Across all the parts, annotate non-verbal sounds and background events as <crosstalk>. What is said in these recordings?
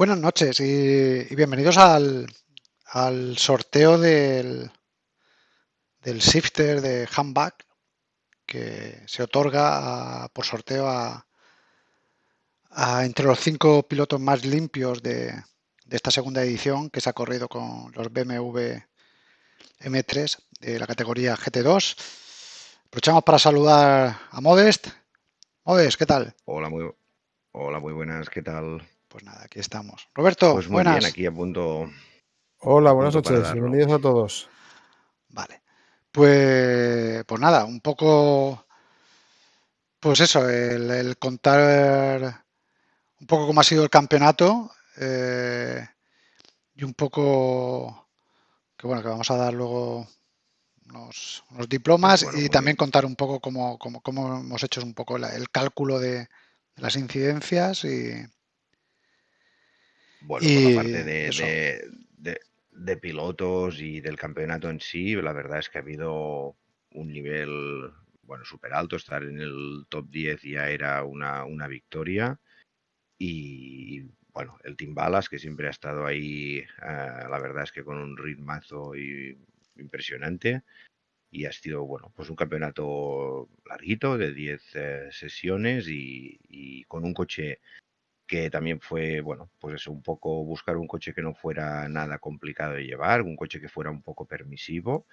Buenas noches y, bienvenidos al, sorteo del, Shifter de Handback que se otorga por sorteo a, entre los cinco pilotos más limpios de, esta segunda edición que se ha corrido con los BMW M3 de la categoría GT2. Aprovechamos para saludar a Modest. Modest, ¿qué tal? Hola, muy, hola, muy buenas, ¿qué tal? Pues nada, aquí estamos. Roberto, pues muy buenas. bien, aquí a punto. Hola, buenas noches, bienvenidos a todos. Vale. Pues, pues nada, un poco, pues eso, el, contar un poco cómo ha sido el campeonato eh, y un poco que bueno, que vamos a dar luego unos, diplomas y también contar un poco cómo, cómo, hemos hecho un poco el cálculo de las incidencias y, bueno, por la parte de, de, pilotos y del campeonato en sí, la verdad es que ha habido un nivel, bueno, súper alto. Estar en el top 10 ya era una, una victoria. Y bueno, el Team Balas, que siempre ha estado ahí, eh, la verdad es que con un ritmazo y, impresionante. Y ha sido, bueno, pues un campeonato larguito de 10 eh, sesiones y, y, con un coche que también fue, bueno, pues eso, un poco buscar un coche que no fuera nada complicado de llevar, un coche que fuera un poco permisivo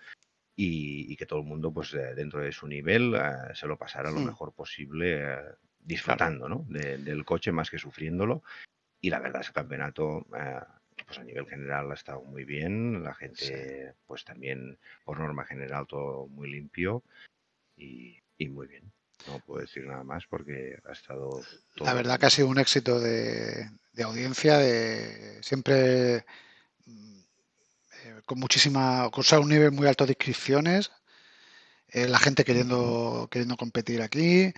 y, que todo el mundo, pues dentro de su nivel, eh, se lo pasara lo mejor posible, eh, disfrutando, ¿no? del coche más que sufriéndolo. Y la verdad es que el campeonato, eh, pues a nivel general ha estado muy bien, la gente, pues también por norma general todo muy limpio y muy bien. No puedo decir nada más porque ha estado... La verdad que ha sido un éxito de, audiencia, de siempre eh, con muchísima, con un nivel muy alto de inscripciones, eh, la gente queriendo, queriendo competir aquí.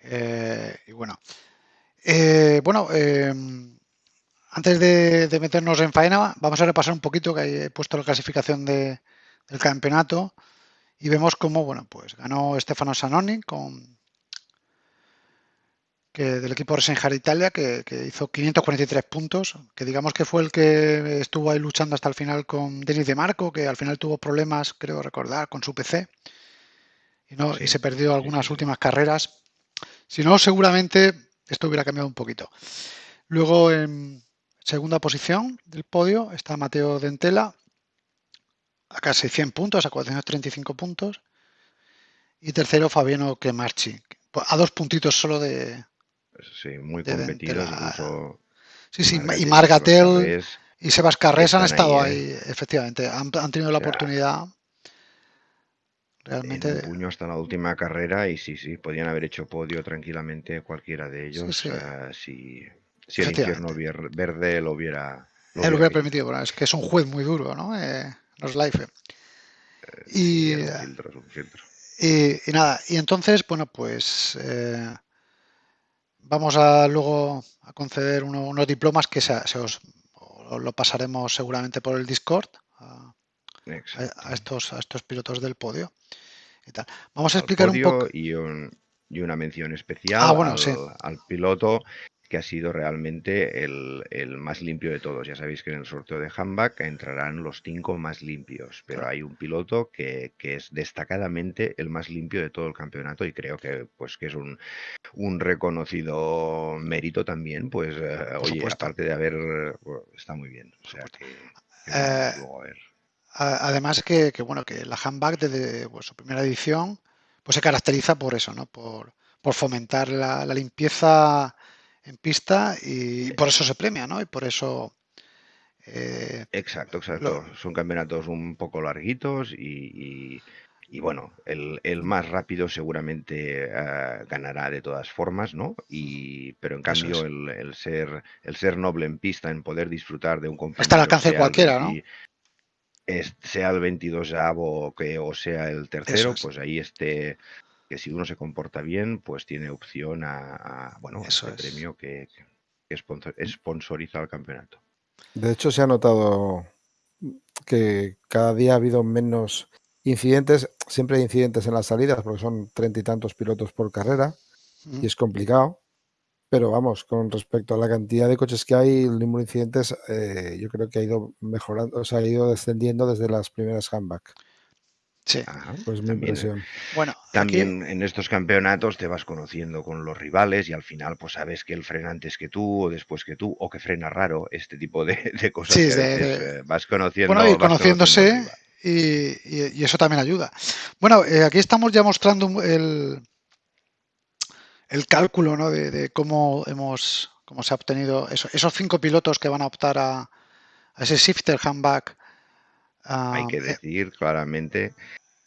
Eh, y bueno, bueno, antes de, meternos en faena, vamos a repasar un poquito que he puesto la clasificación del campeonato y vemos cómo, bueno, pues ganó Stefano Sanoni con que del equipo Resenjar Italia, que, hizo 543 puntos, que digamos que fue el que estuvo ahí luchando hasta el final con Denis de Marco, que al final tuvo problemas, creo recordar, con su PC y, no, y se perdió algunas últimas carreras. Si no, seguramente esto hubiera cambiado un poquito. Luego, en segunda posición del podio está Mateo Dentela, a casi 100 puntos, a 435 puntos. Y tercero, Fabiano Cremarchi, a dos puntitos solo de. Sí, muy competido, incluso. Sí, sí, y Margatel y Sebas Carres han estado ahí, ¿eh? efectivamente. Han, tenido la oportunidad. Realmente. En puño hasta la última carrera y sí, sí, podían haber hecho podio tranquilamente cualquiera de ellos. si, si el infierno verde lo hubiera. Lo Él hubiera, permitido, bueno, es que es un juez muy duro, ¿no? Eh, los life. Y, y, nada, y entonces, bueno, pues eh, vamos a luego a conceder unos diplomas que se, os lo pasaremos seguramente por el Discord a, estos, a estos pilotos del podio. Y tal. Vamos a explicar un poco. Y, y, una mención especial ah, al, piloto que ha sido realmente el, más limpio de todos. Ya sabéis que en el sorteo de handback entrarán los cinco más limpios, pero hay un piloto que, es destacadamente el más limpio de todo el campeonato y creo que pues que es un, reconocido mérito también, pues eh, oye, aparte de haber está muy bien. O sea que, eh, Además que, bueno, que la handback desde pues, su primera edición pues se caracteriza por eso, ¿no? Por, fomentar la limpieza en pista y por eso se premia, ¿no? Y por eso... Eh, exacto, exacto. Son campeonatos un poco larguitos y, bueno, el, más rápido seguramente eh, ganará de todas formas, ¿no? Y, pero en cambio el, ser, el ser noble en pista, en poder disfrutar de un compañero... Está al alcance cualquiera, ¿no? sea el 22 avo que, o sea el tercero, pues ahí esté que si uno se comporta bien, pues tiene opción a, bueno, ese premio que, que sponsoriza el campeonato. De hecho, se ha notado que cada día ha habido menos incidentes, siempre hay incidentes en las salidas, porque son treinta y tantos pilotos por carrera y es complicado. pero vamos, con respecto a la cantidad de coches que hay, el número de incidentes, eh, yo creo que ha ido mejorando, o sea, ha ido descendiendo desde las primeras handback. Sí. pues mi impresión. Bueno, también en estos campeonatos te vas conociendo con los rivales y al final pues sabes que él frena antes que tú o después que tú o que frena raro, este tipo de, cosas. Sí, eh, vas conociendo. Bueno, y conociéndose y, eso también ayuda. Bueno, eh, aquí estamos ya mostrando el, el cálculo ¿no? de, cómo hemos cómo se ha obtenido esos cinco pilotos que van a optar a, ese shifter handback. Hay que eh, decir claramente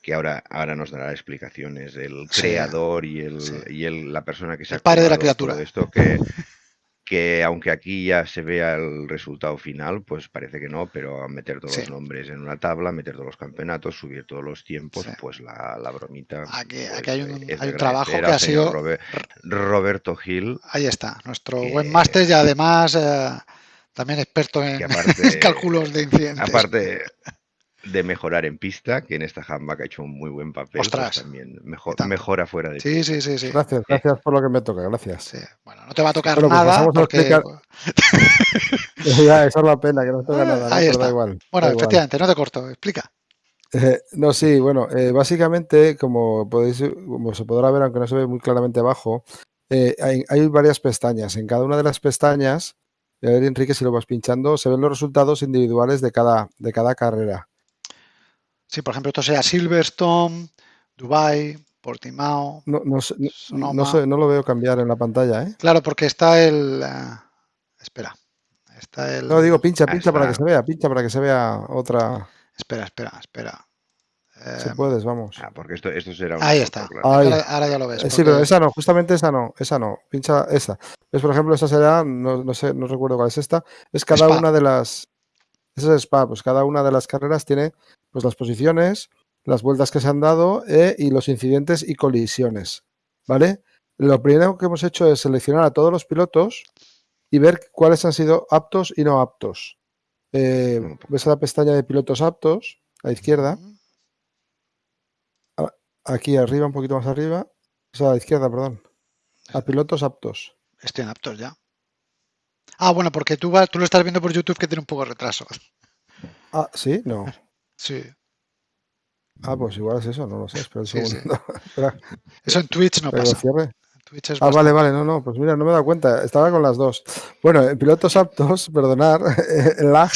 que ahora, ahora nos dará explicaciones el creador y, el, y el, la persona que se el padre de la criatura. esto que que aunque aquí ya se vea el resultado final, pues parece que no, pero meter todos los nombres en una tabla, meter todos los campeonatos, subir todos los tiempos, pues la, bromita. Aquí, pues, hay un, trabajo que ha sido. Roberto Gil. Ahí está, nuestro buen máster y además eh, también experto en <laughs> cálculos de incidentes. Aparte, de mejorar en pista, que en esta handbag ha hecho un muy buen papel. Pues también mejor, mejora fuera de sí, sí, sí, sí. Gracias, gracias por lo que me toca, gracias. Bueno, no te va a tocar pues nada porque... <laughs> ya, esa es la pena, que no toca nada. Ahí está. igual, bueno, efectivamente, no te corto, explica. Eh, no, sí, bueno, eh, básicamente, como podéis, como se podrá ver, aunque no se ve muy claramente abajo, eh, hay, hay, varias pestañas. En cada una de las pestañas, a ver, Enrique, si lo vas pinchando, se ven los resultados individuales de cada, de cada carrera. Sí, por ejemplo, esto sea Silverstone, Dubai, Portimao. No, no, no, no, lo veo cambiar en la pantalla, ¿eh? Claro, porque está el. Eh, espera. Está el. No, digo, pincha, pincha para que se vea, pincha para que se vea otra. Espera, espera, espera. Si eh, puedes, vamos. Ah, porque esto, esto será Ahí está. Ahora, ya lo ves. Eh, sí, pero esa no, justamente esa no, esa no. Pincha esa. Es, por ejemplo, esa será, no, no sé, no recuerdo cuál es esta. Es cada una de las. Esa es Spa, pues cada una de las carreras tiene pues las posiciones, las vueltas que se han dado eh, y los incidentes y colisiones. ¿Vale? Lo primero que hemos hecho es seleccionar a todos los pilotos y ver cuáles han sido aptos y no aptos. Eh, ves la pestaña de pilotos aptos a la izquierda. Aquí arriba, un poquito más arriba. O sea, a la izquierda, perdón. A pilotos aptos. Estén aptos ya. Ah, bueno, porque tú, tú lo estás viendo por YouTube que tiene un poco de retraso. Ah, sí, no. Sí. Ah, pues igual es eso, no lo sé. Espera un segundo. <laughs> Eso en Twitch no pasa. ah, vale, vale, no, no, pues mira, no me he dado cuenta, estaba con las dos. Bueno, en pilotos aptos, <laughs> perdonar, el lag,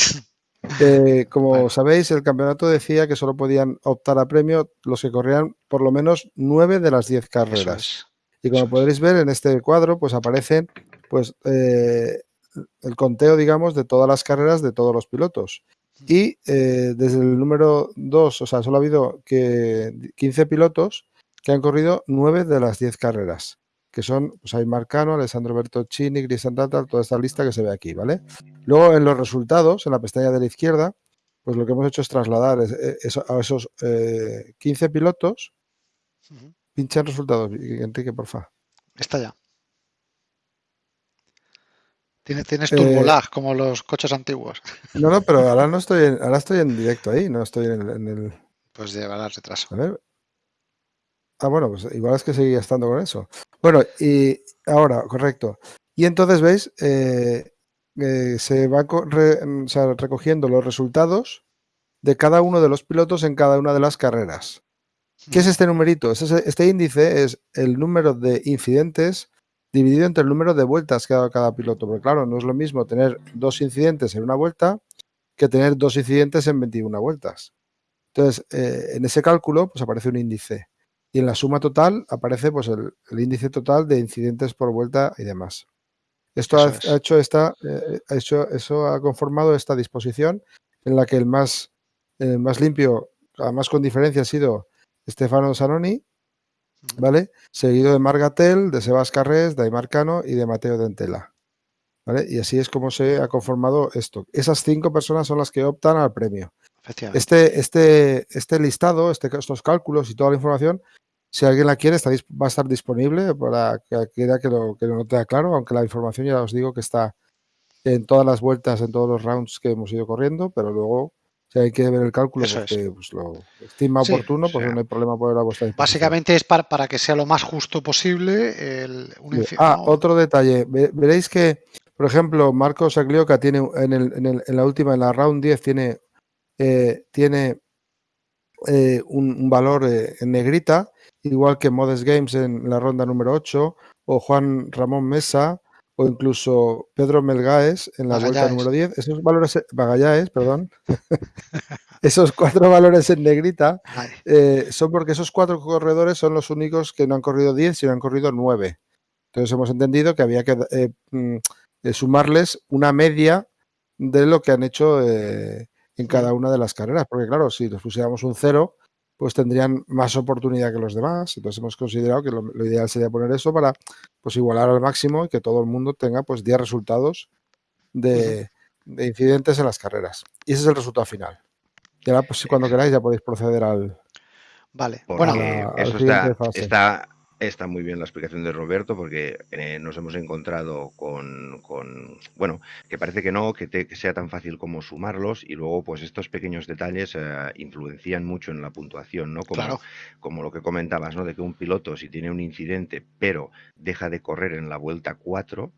eh, como sabéis, el campeonato decía que solo podían optar a premio los que corrían por lo menos nueve de las diez carreras. Y como podréis ver en este cuadro, pues aparecen pues eh, el conteo, digamos, de todas las carreras de todos los pilotos. Y eh, desde el número 2, o sea, solo ha habido que 15 pilotos que han corrido 9 de las 10 carreras, que son pues, hay Marcano, Alessandro Bertoccini, Cristian Tatal, toda esta lista que se ve aquí, ¿vale? Luego en los resultados, en la pestaña de la izquierda, pues lo que hemos hecho es trasladar eh, a esos 15 eh, pilotos. Pincha en resultados, Enrique, porfa. Está ya. Tienes, tienes eh, como los coches antiguos. <laughs> No, no, pero ahora <laughs> no estoy en, ahora estoy en directo ahí, no estoy en el. Pues llevará retraso. A ver. Ah, bueno, pues igual es que seguía estando con eso. Bueno, y ahora, correcto. Y entonces, ¿veis? Eh, eh, se va recogiendo los resultados de cada uno de los pilotos en cada una de las carreras. ¿Qué es este numerito? Este, este índice es el número de incidentes dividido entre el número de vueltas que ha dado cada piloto. Porque claro, no es lo mismo tener dos incidentes en una vuelta que tener dos incidentes en 21 vueltas. Entonces, eh, en ese cálculo, pues aparece un índice. Y en la suma total aparece pues el, índice total de incidentes por vuelta y demás. Esto ha, hecho esta, eh, ha hecho, eso ha conformado esta disposición en la que el más, el más limpio, además con diferencia, ha sido Stefano Zanoni, ¿vale? Seguido de Margatel, de Sebas Carrés, de Aymarcano y de Mateo Dentela. ¿Vale? Y así es como se ha conformado esto. Esas cinco personas son las que optan al premio. Este, este, este listado, este, estos cálculos y toda la información, si alguien la quiere, está, va a estar disponible para que quiera que lo, que lo claro, aunque la información ya os digo que está en todas las vueltas, en todos los rounds que hemos ido corriendo, pero luego Si hay que ver el cálculo porque pues, lo estima oportuno, pues no hay problema poner a vuestra Básicamente es para, para, que sea lo más justo posible. El, ah, otro detalle. Veréis que, por ejemplo, Marcos Aglioca tiene en, el, en, el, en, la última, en la round 10, tiene, eh, tiene eh, un, valor eh, en negrita, igual que Modest Games en la ronda número 8, o Juan Ramón Mesa, o incluso Pedro Melgaes en la vuelta número 10. Esos valores, Bagallaes, perdón. <laughs> esos cuatro valores en negrita eh, son porque esos cuatro corredores son los únicos que no han corrido 10, sino han corrido 9. Entonces hemos entendido que había que eh, mm, eh, sumarles una media de lo que han hecho en cada una de las carreras. Porque claro, si les pusiéramos un cero, pues tendrían más oportunidad que los demás. Entonces hemos considerado que lo, ideal sería poner eso para pues igualar al máximo y que todo el mundo tenga pues 10 resultados de, incidentes en las carreras. Y ese es el resultado final. Y ahora, pues cuando queráis ya podéis proceder al... Vale, bueno, eso está, Está muy bien la explicación de Roberto porque eh, nos hemos encontrado con, bueno, que parece que no, que, sea tan fácil como sumarlos y luego pues estos pequeños detalles eh, influencian mucho en la puntuación, ¿no? Como, como lo que comentabas, ¿no? De que un piloto si tiene un incidente pero deja de correr en la vuelta 4,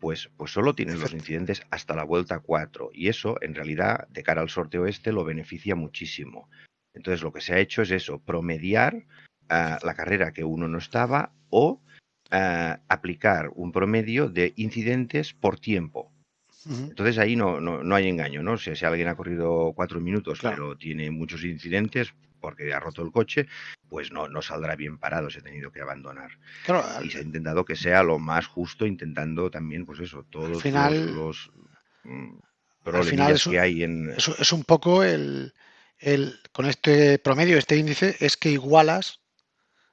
pues, pues solo tiene los incidentes hasta la vuelta 4 y eso en realidad de cara al sorteo este lo beneficia muchísimo. Entonces lo que se ha hecho es eso, promediar la carrera que uno no estaba o aplicar un promedio de incidentes por tiempo. Entonces ahí no, no, hay engaño, ¿no? si alguien ha corrido cuatro minutos pero tiene muchos incidentes porque ha roto el coche, pues no, no saldrá bien parado, se ha tenido que abandonar. y se ha intentado que sea lo más justo, intentando también, pues eso, todos final, los, mm, problemas que hay en... es un poco el, el, con este promedio, este índice, es que igualas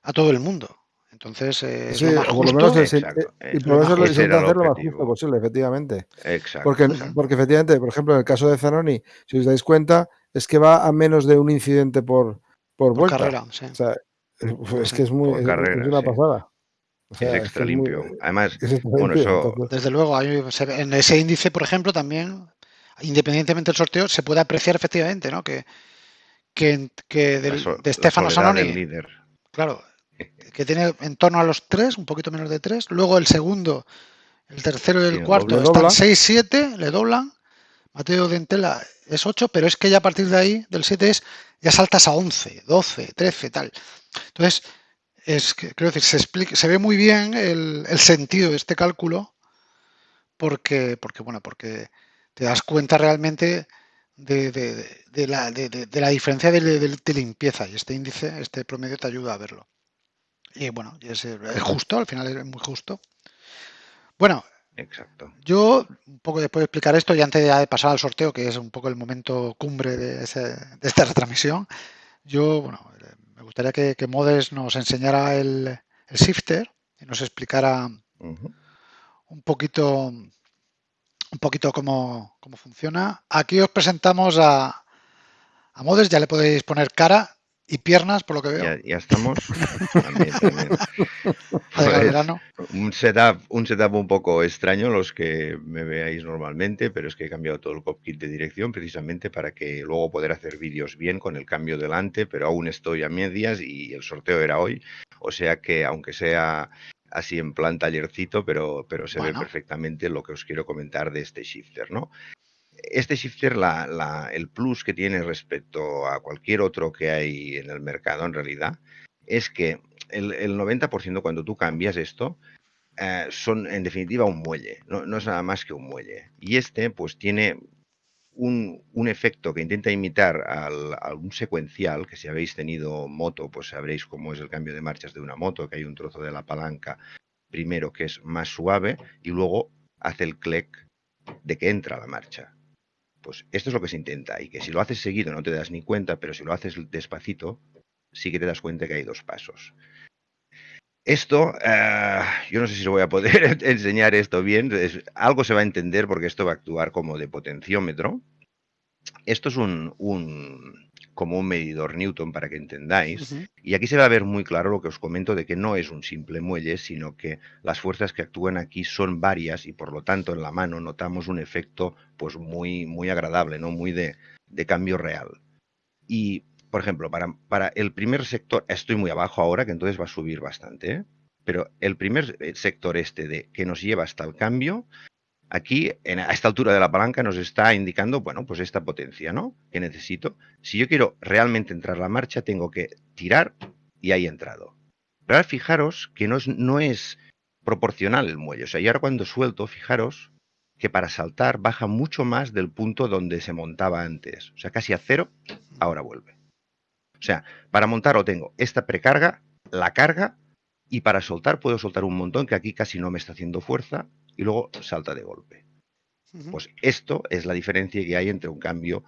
a todo el mundo. Entonces, eh, sí, lo por lo menos y por eso lo intenta hacer lo más justo posible, efectivamente. Exacto. Porque, porque efectivamente, por ejemplo, en el caso de Zanoni, si os dais cuenta, es que va a menos de un incidente por, por, vuelta. carrera, sí. O sea, es que es muy es, una pasada. es extra limpio. Además, bueno, eso... Desde luego, en ese índice, por ejemplo, también, independientemente del sorteo, se puede apreciar efectivamente, ¿no? Que, que, que de Stefano Zanoni. Claro, que tiene en torno a los 3, un poquito menos de 3. Luego el segundo, el tercero y el cuarto están 6-7, le doblan. Mateo Dentela es 8, pero es que ya a partir de ahí, del 7 es, ya saltas a 11, 12, 13, tal. Entonces, es que, creo decir, se, explica, se ve muy bien el, sentido de este cálculo porque, porque, bueno, porque te das cuenta realmente de, de, la, de, la, diferencia de, limpieza y este índice, este promedio te ayuda a verlo. Y bueno, es, justo, al final es muy justo. Bueno, Exacto. Yo, un poco después de explicar esto y antes de pasar al sorteo, que es un poco el momento cumbre de, esta <laughs> retransmisión, yo, bueno, me gustaría que, que Modes nos enseñara el, shifter y nos explicara un poquito un poquito cómo, cómo, funciona. Aquí os presentamos a, a Modes, ya le podéis poner cara y piernas, por lo que veo. Ya, estamos. <laughs> un, setup, un setup un poco extraño, los que me veáis normalmente, pero es que he cambiado todo el cockpit de dirección precisamente para que luego poder hacer vídeos bien con el cambio delante, pero aún estoy a medias y el sorteo era hoy. O sea que, aunque sea así en plan tallercito, pero, pero se ve perfectamente lo que os quiero comentar de este shifter, ¿no? Este shifter, el plus que tiene respecto a cualquier otro que hay en el mercado en realidad, es que el, 90% cuando tú cambias esto, eh, son en definitiva un muelle, no, es nada más que un muelle. Y este pues tiene un, efecto que intenta imitar al, a un secuencial, que si habéis tenido moto, pues sabréis cómo es el cambio de marchas de una moto, que hay un trozo de la palanca primero que es más suave y luego hace el clic de que entra la marcha. Pues esto es lo que se intenta y que si lo haces seguido no te das ni cuenta, pero si lo haces despacito, sí que te das cuenta que hay dos pasos. Esto, eh, yo no sé si voy a poder <laughs> enseñar esto bien, algo se va a entender porque esto va a actuar como de potenciómetro. Esto es un, como un medidor Newton para que entendáis. Y aquí se va a ver muy claro lo que os comento de que no es un simple muelle, sino que las fuerzas que actúan aquí son varias y por lo tanto en la mano notamos un efecto pues muy, muy agradable, ¿no? Muy de, de cambio real. Y, por ejemplo, para, para, el primer sector, estoy muy abajo ahora, que entonces va a subir bastante, ¿eh? pero el primer eh, sector este de que nos lleva hasta el cambio Aquí, en, a esta altura de la palanca, nos está indicando, bueno, pues esta potencia, ¿no? Que necesito. Si yo quiero realmente entrar la marcha, tengo que tirar y ahí he entrado. Pero ahora fijaros que no es, no es proporcional el muelle. O sea, y ahora cuando suelto, fijaros que para saltar baja mucho más del punto donde se montaba antes. O sea, casi a cero, ahora vuelve. O sea, para montar o tengo esta precarga, la carga, y para soltar puedo soltar un montón que aquí casi no me está haciendo fuerza y luego salta de golpe. Pues esto es la diferencia que hay entre un cambio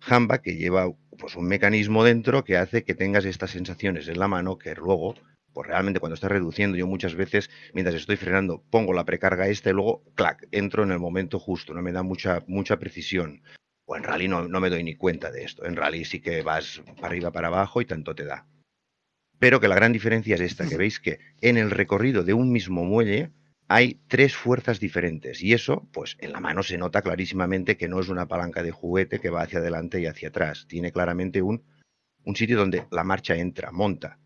Hamba que lleva pues, un mecanismo dentro que hace que tengas estas sensaciones en la mano que luego, pues realmente cuando estás reduciendo, yo muchas veces, mientras estoy frenando, pongo la precarga esta y luego, clac, entro en el momento justo, no me da mucha, mucha precisión. O en rally no, no me doy ni cuenta de esto. En rally sí que vas para arriba, para abajo y tanto te da. Pero que la gran diferencia es esta, que <laughs> veis que en el recorrido de un mismo muelle, hay tres fuerzas diferentes y eso, pues en la mano se nota clarísimamente que no es una palanca de juguete que va hacia adelante y hacia atrás. Tiene claramente un, un sitio donde la marcha entra, monta.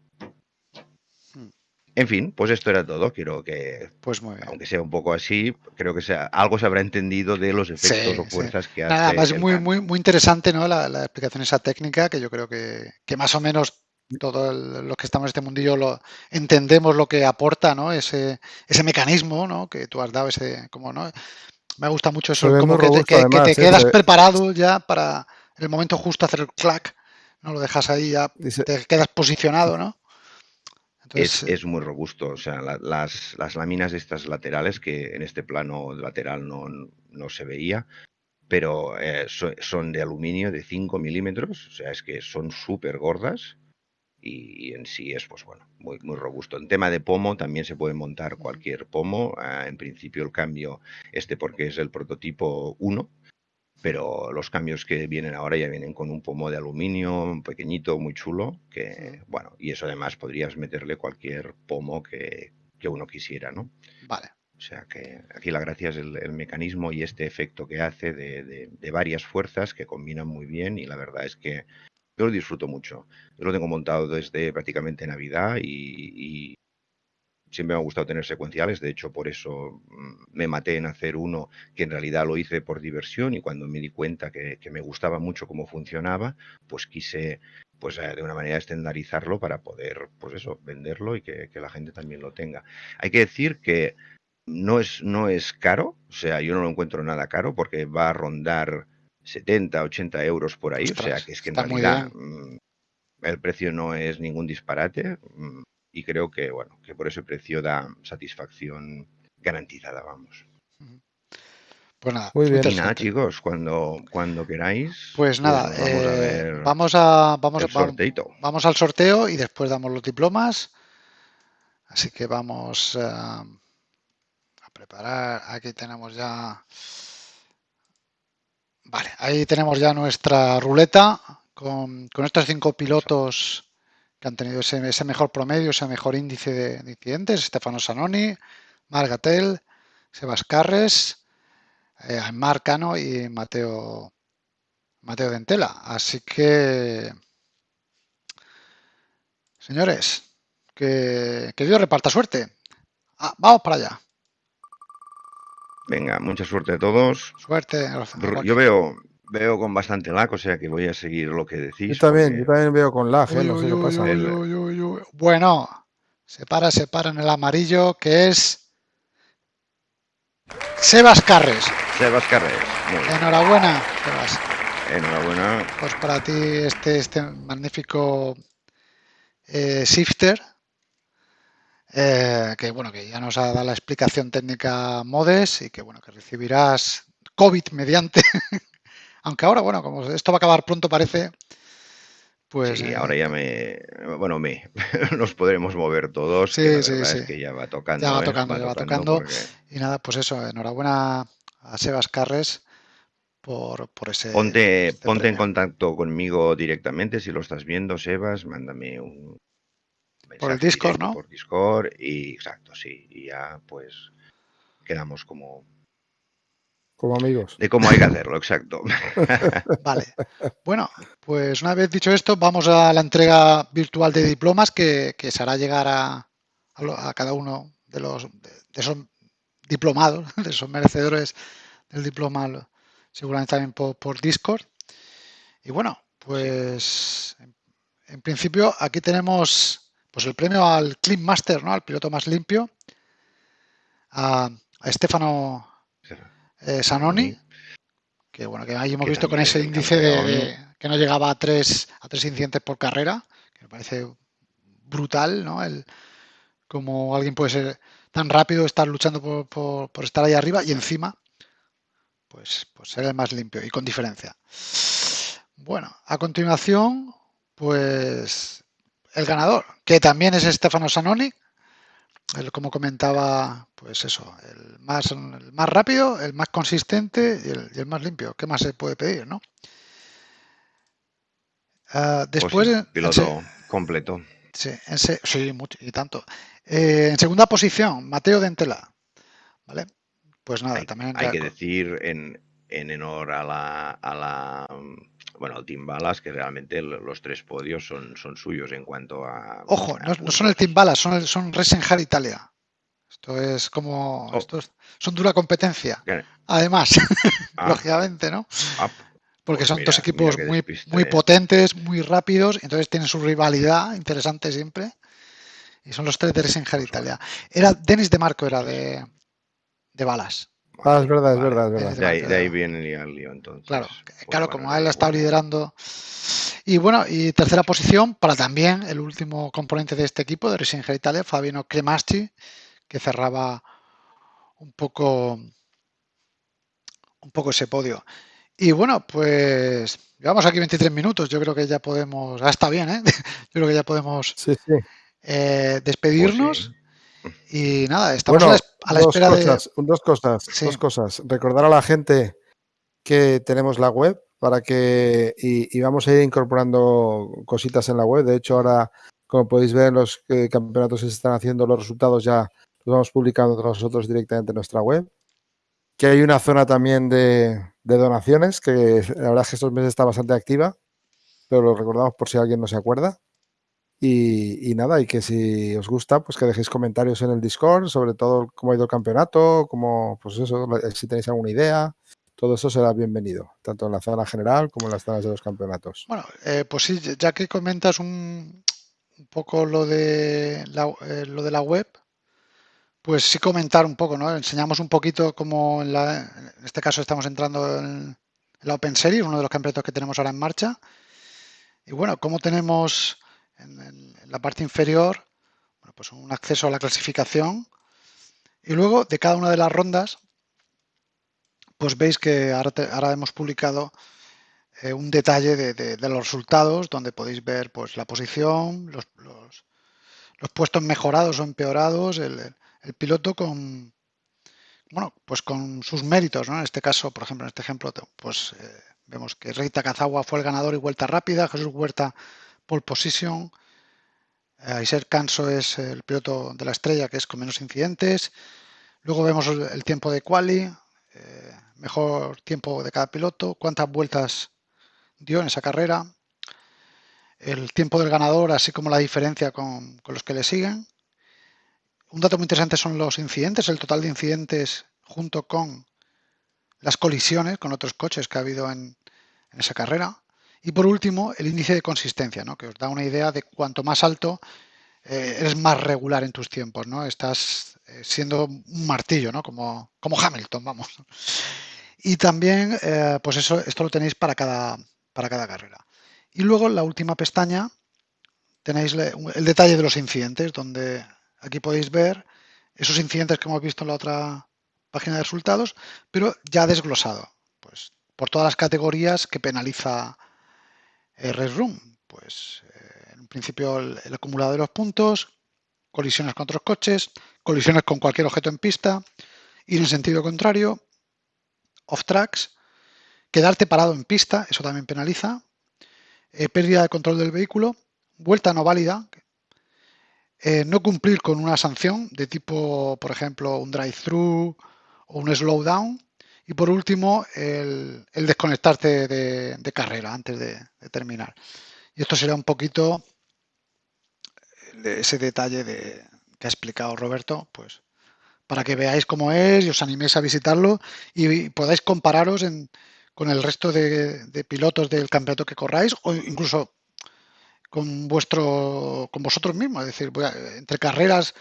Hmm. En fin, pues esto era todo. Quiero que, pues muy bien. aunque sea un poco así, creo que sea, algo se habrá entendido de los efectos o fuerzas que hace. Nada, más muy, muy, muy interesante ¿no? La, la, explicación esa técnica, que yo creo que, que más o menos todos los que estamos en este mundillo lo entendemos lo que aporta ¿no? ese, ese mecanismo ¿no? que tú has dado ese como no me gusta mucho eso como que te, que, quedas preparado ya para el momento justo hacer el clack no lo dejas ahí ya te quedas posicionado no es, es, muy robusto o sea las, las láminas estas laterales que en este plano lateral no, no se veía pero eh, son de aluminio de 5 milímetros, o sea, es que son súper gordas y, en sí es pues bueno muy, muy robusto. En tema de pomo también se puede montar cualquier pomo. Ah, en principio el cambio este porque es el prototipo 1, pero los cambios que vienen ahora ya vienen con un pomo de aluminio pequeñito, muy chulo, que bueno, y eso además podrías meterle cualquier pomo que, que uno quisiera, ¿no? Vale. O sea que aquí la gracia es el, mecanismo y este efecto que hace de, de, de, varias fuerzas que combinan muy bien y la verdad es que yo lo disfruto mucho. Yo lo tengo montado desde prácticamente Navidad y, siempre me ha gustado tener secuenciales. De hecho, por eso mm, me maté en hacer uno que en realidad lo hice por diversión y cuando me di cuenta que, me gustaba mucho cómo funcionaba, pues quise pues eh, de una manera estandarizarlo para poder, pues eso, venderlo y que, que, la gente también lo tenga. Hay que decir que no es, no es caro, o sea, yo no lo encuentro nada caro porque va a rondar 70, 80 euros por ahí. o sea que es que en realidad mm, el precio no es ningún disparate mm, y creo que, bueno, que por ese precio da satisfacción garantizada, vamos. Pues nada, Muy bien. Y nada, chicos, cuando, cuando queráis. Pues, pues nada, vamos, a ver vamos a vamos, vamos, al sorteo y después damos los diplomas. Así que vamos eh, a preparar. Aquí tenemos ya Vale, ahí tenemos ya nuestra ruleta con, estos cinco pilotos que han tenido ese, mejor promedio, ese mejor índice de, incidentes. Stefano Sanoni, Margatel, Sebas Carres, eh, Marcano y Mateo, Mateo Dentela. Así que, señores, que, que Dios reparta suerte. Ah, vamos para allá. Venga, mucha suerte a todos. Suerte. Yo veo, veo con bastante lag, o sea que voy a seguir lo que decís. Yo también, yo también veo con lag, ¿eh? no sé qué pasa. bueno, se para, se para en el amarillo, que es Sebas Carres. Sebas Carres. Enhorabuena, Sebas. Enhorabuena. Pues para ti este, este magnífico eh, shifter eh, que bueno, que ya nos ha dado la explicación técnica Modes y que bueno, que recibirás COVID mediante, <laughs> aunque ahora, bueno, como esto va a acabar pronto parece, pues... Sí, ahora ya me, bueno, me, <laughs> nos podremos mover todos, sí, sí, sí. que ya va tocando. Ya va ¿eh? tocando, ya va tocando. Y nada, pues eso, enhorabuena a Sebas Carres por, ese. Ponte, este ponte en contacto conmigo directamente si lo estás viendo, Sebas, mándame un por el Discord, ¿no? Por Discord y exacto, sí, y ya pues quedamos como como amigos. De cómo hay que hacerlo, exacto. <laughs> Vale. Bueno, pues una vez dicho esto, vamos a la entrega virtual de diplomas que, se hará llegar a, a, cada uno de los de esos diplomados, <laughs> de esos merecedores del diploma, seguramente también por, Discord. Y bueno, pues en, principio aquí tenemos pues el premio al Clean Master, ¿no? Al piloto más limpio, a, a Estefano eh, Sanoni, que bueno, que ahí hemos visto con ese índice de, que no llegaba a tres, a tres incidentes por carrera, que me parece brutal, ¿no? El, como alguien puede ser tan rápido, estar luchando por, por, estar ahí arriba y encima, pues, pues ser el más limpio y con diferencia. Bueno, a continuación, pues el ganador, que también es Stefano Sanoni, como comentaba, pues eso, el más, el más rápido, el más consistente y el, más limpio. ¿Qué más se puede pedir, no? Ah, pues después... piloto completo. Sí, sí mucho, y tanto. Eh, en segunda posición, Mateo Dentela. ¿Vale? Pues nada, también... Hay que decir en, en honor a la, a la bueno, el Team Balas, que realmente los tres podios son, son suyos en cuanto a... Ojo, no, son el Team Balas, son, el, son Italia. Esto es como... Oh. Esto son dura competencia. Además, <laughs> ah. lógicamente, ¿no? Ah, Porque pues son dos equipos muy, muy potentes, muy rápidos, entonces tienen su rivalidad interesante siempre. Y son los tres de Racing Italia. Era Denis de Marco, era de, de Balas. Ah, es verdad, es verdad, es verdad. De ahí, viene el lío, entonces. Claro, pues claro como él ha estado liderando. Y bueno, y tercera posición para también el último componente de este equipo, de Racing Italia, Fabiano Cremaschi, que cerraba un poco, un poco ese podio. Y bueno, pues llevamos aquí 23 minutos. Yo creo que ya podemos. Ah, está bien, ¿eh? <laughs> Yo creo que ya podemos eh, despedirnos. Pues y nada, estamos a, la, espera de. Dos cosas, dos cosas. Recordar a la gente que tenemos la web para que. Y, vamos a ir incorporando cositas en la web. De hecho, ahora, como podéis ver, los eh, campeonatos que se están haciendo, los resultados ya los vamos publicando nosotros directamente en nuestra web. Que hay una zona también de, de donaciones, que la verdad es que estos meses está bastante activa, pero lo recordamos por si alguien no se acuerda. Y, nada, y que si os gusta, pues que dejéis comentarios en el Discord, sobre todo cómo ha ido el campeonato, como, pues eso, si tenéis alguna idea, todo eso será bienvenido, tanto en la zona general como en las zonas de los campeonatos. Bueno, eh, pues sí, ya que comentas un, poco lo de, la, eh, lo de la web, pues sí comentar un poco, ¿no? Enseñamos un poquito cómo en, la, en este caso estamos entrando en, la Open Series, uno de los campeonatos que tenemos ahora en marcha. Y bueno, cómo tenemos en, la parte inferior, pues un acceso a la clasificación. Y luego de cada una de las rondas, pues veis que ahora, hemos publicado eh, un detalle de, los resultados donde podéis ver pues la posición, los, puestos mejorados o empeorados, el, piloto con bueno, pues con sus méritos, En este caso, por ejemplo, en este ejemplo, pues eh, vemos que Reita Cazagua fue el ganador y vuelta rápida, Jesús Huerta pole position. Eh, Aiser Canso es el piloto de la estrella que es con menos incidentes. Luego vemos el tiempo de quali, eh, mejor tiempo de cada piloto, cuántas vueltas dio en esa carrera, el tiempo del ganador, así como la diferencia con, los que le siguen. Un dato muy interesante son los incidentes, el total de incidentes junto con las colisiones con otros coches que ha habido en esa carrera. Y por último, el índice de consistencia, ¿no? que os da una idea de cuanto más alto eh, eres más regular en tus tiempos, ¿no? Estás eh, siendo un martillo, ¿no? Como, como Hamilton, vamos. Y también, eh, pues eso, esto lo tenéis para cada, para cada carrera. Y luego la última pestaña tenéis el detalle de los incidentes, donde aquí podéis ver esos incidentes que hemos visto en la otra página de resultados, pero ya desglosado, pues por todas las categorías que penaliza Red Room, pues eh, en principio el, acumulado de los puntos, colisiones con otros coches, colisiones con cualquier objeto en pista, ir en sentido contrario, off tracks, quedarte parado en pista, eso también penaliza, eh, pérdida de control del vehículo, vuelta no válida, eh, no cumplir con una sanción de tipo, por ejemplo, un drive-thru o un slowdown, y por último, el, desconectarte de, carrera antes de, terminar. Y esto será un poquito ese detalle de, que ha explicado Roberto, pues para que veáis cómo es y os animéis a visitarlo y podáis compararos con el resto de, pilotos del campeonato que corráis o incluso con vuestro con vosotros mismos, es decir, entre carreras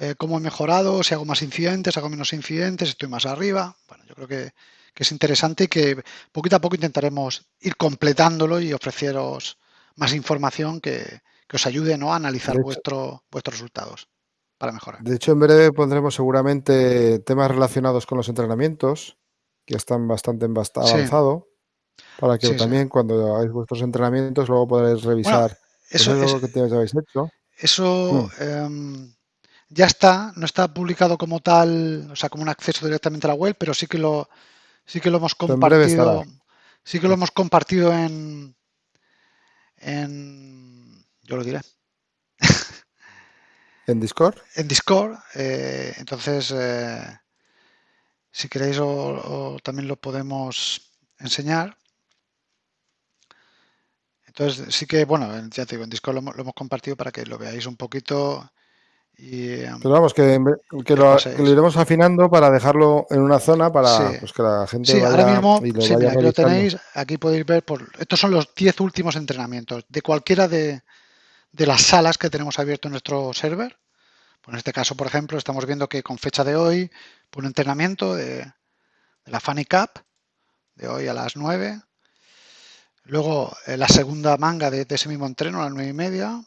eh, cómo he mejorado, si hago más incidentes, hago menos incidentes, estoy más arriba. Bueno, yo creo que, es interesante y que poquito a poco intentaremos ir completándolo y ofreceros más información que, os ayude ¿no? a analizar vuestro, vuestros resultados para mejorar. De hecho, en breve pondremos seguramente temas relacionados con los entrenamientos, que están bastante avanzado, para que también cuando hagáis vuestros entrenamientos luego podréis revisar pues, eso, es, lo que habéis hecho. Eso mm. em, ya está, no está publicado como tal, o sea, como un acceso directamente a la web, pero sí que lo, sí que lo hemos compartido. Sí que lo hemos compartido en, en yo lo diré. <laughs> ¿En Discord? En Discord. Eh, entonces, eh, si queréis, también lo podemos enseñar. Entonces, sí que, bueno, ya te digo, en Discord lo, lo hemos compartido para que lo veáis un poquito Em, Pero vamos, que, lo, iremos afinando para dejarlo en una zona para pues, que la gente sí, ahora mismo, y lo sí, aquí lo tenéis, aquí podéis ver, por, estos son los 10 últimos entrenamientos de cualquiera de, las salas que tenemos abierto en nuestro server. Pues en este caso, por ejemplo, estamos viendo que con fecha de hoy, por un entrenamiento de, la Funny Cup, de hoy a las 9. Luego eh, la segunda manga de, de, ese mismo entreno a las 9 y media.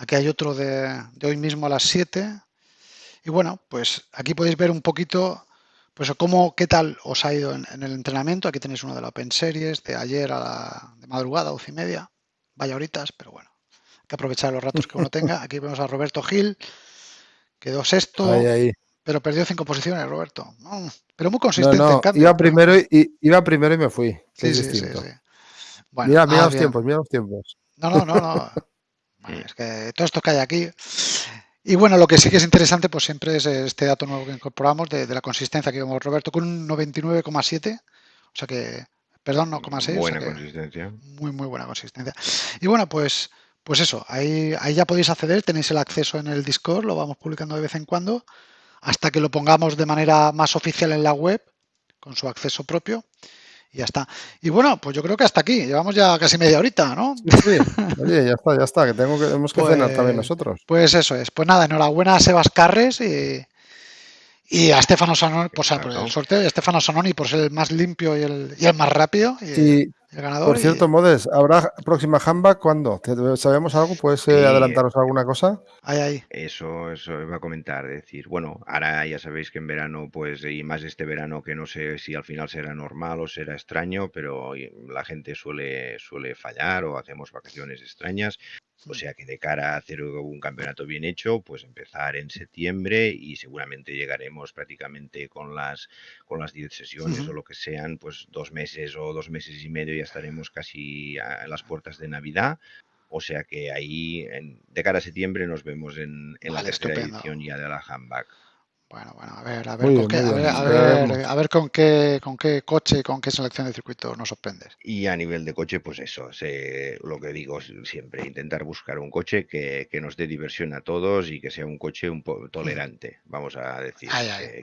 Aquí hay otro de, hoy mismo a las 7. Y bueno, pues aquí podéis ver un poquito pues cómo, qué tal os ha ido en, el entrenamiento. Aquí tenéis uno de la Open Series de ayer a la de madrugada, 12 y media. Vaya horitas, pero bueno, hay que aprovechar los ratos que uno tenga. <laughs> Aquí vemos a Roberto Gil, quedó sexto, pero perdió cinco posiciones, Roberto. pero muy consistente. iba, primero y, iba primero y me fui. Sí, sí, sí, mira, mira ah, los tiempos, mira los tiempos. No, no, no, no. <laughs> Es que todo esto que hay aquí. Y bueno, lo que sí que es interesante, pues siempre es este dato nuevo que incorporamos de, la consistencia que vemos Roberto con un 99,7. O sea que, perdón, no 0,6. Buena consistencia. Muy, muy buena consistencia. Y bueno, pues, pues eso, ahí, ahí ya podéis acceder, tenéis el acceso en el Discord, lo vamos publicando de vez en cuando, hasta que lo pongamos de manera más oficial en la web, con su acceso propio y ya está. Y bueno, pues yo creo que hasta aquí. Llevamos ya casi media horita, ¿no? Sí, Oye, ya está, ya está, que, tengo que tenemos que cenar también pues, nosotros. Pues eso es. Pues nada, enhorabuena a Sebas Carres y, y a Estefano Sanoni, pues, por el sorteo de Estefano Sanoni por ser el más limpio y el, y el más rápido. Y, por cierto, Modes, ¿habrá próxima Jamba cuándo? ¿Sabemos algo? ¿Puedes eh, adelantaros alguna cosa? Eso, eso iba a comentar. decir, bueno, ahora ya sabéis que en verano, pues, y más este verano que no sé si al final será normal o será extraño, pero la gente suele, suele fallar o hacemos vacaciones extrañas. O sea que de cara a hacer un campeonato bien hecho, pues empezar en septiembre y seguramente llegaremos prácticamente con las con las 10 sesiones o lo que sean, pues dos meses o dos meses y medio ya estaremos casi a las puertas de Navidad. O sea que ahí, de cara a septiembre, nos vemos en, la tercera edición ya de la Handback. Bueno, bueno, a ver, a ver, con, qué, a ver, a ver, con qué, con qué coche, con qué selección de circuito nos sorprendes. Y a nivel de coche, pues eso, lo que digo siempre, intentar buscar un coche que, nos dé diversión a todos y que sea un coche un poco tolerante, vamos a decir,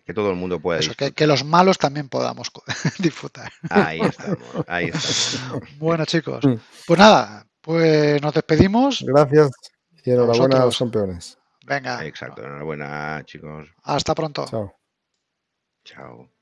Que, todo el mundo pueda eso, que, los malos también podamos <laughs> disfrutar. Ahí estamos, ahí estamos. <laughs> bueno, chicos, pues nada, pues nos despedimos. Gracias y enhorabuena a los campeones. Venga. Exacto, enhorabuena, chicos. Hasta pronto. Chao. Chao.